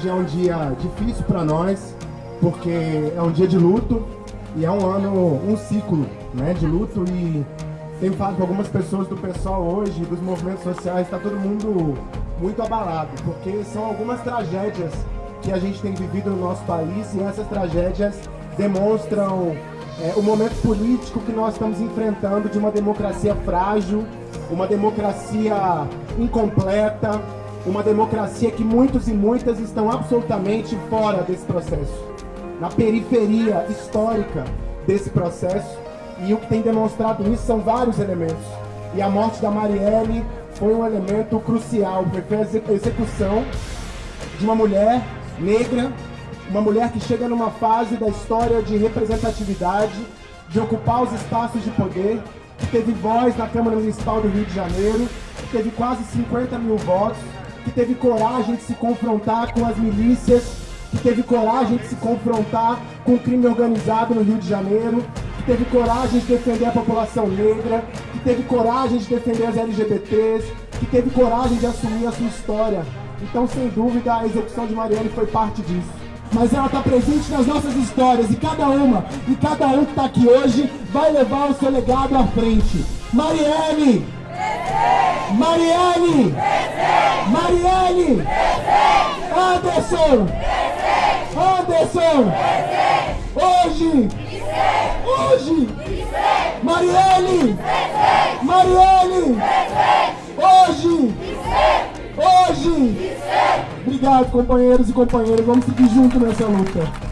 Hoje é um dia difícil para nós, porque é um dia de luto e é um ano, um ciclo né, de luto. E tenho falado com algumas pessoas do pessoal hoje, dos movimentos sociais, está todo mundo muito abalado, porque são algumas tragédias que a gente tem vivido no nosso país e essas tragédias demonstram é, o momento político que nós estamos enfrentando de uma democracia frágil, uma democracia incompleta, uma democracia que muitos e muitas estão absolutamente fora desse processo, na periferia histórica desse processo, e o que tem demonstrado isso são vários elementos. E a morte da Marielle foi um elemento crucial, porque foi a execução de uma mulher negra, uma mulher que chega numa fase da história de representatividade, de ocupar os espaços de poder, que teve voz na Câmara Municipal do Rio de Janeiro, que teve quase 50 mil votos, que teve coragem de se confrontar com as milícias, que teve coragem de se confrontar com o crime organizado no Rio de Janeiro, que teve coragem de defender a população negra, que teve coragem de defender as LGBTs, que teve coragem de assumir a sua história. Então, sem dúvida, a execução de Marielle foi parte disso. Mas ela está presente nas nossas histórias e cada uma, e cada um que está aqui hoje vai levar o seu legado à frente. Marielle! Marielle! Marielle! Anderson! Anderson! Hoje! Hoje! Marielle! Marielle! Hoje! Hoje! Obrigado, companheiros e companheiras. Vamos seguir junto nessa luta.